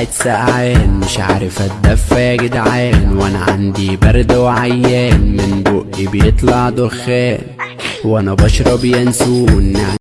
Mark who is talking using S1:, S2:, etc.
S1: قاعد سقعان مش عارف أتدفى يا جدعان. وأنا عندي برد وعيان من بقي بيطلع دخان. وأنا بشرب ينسون.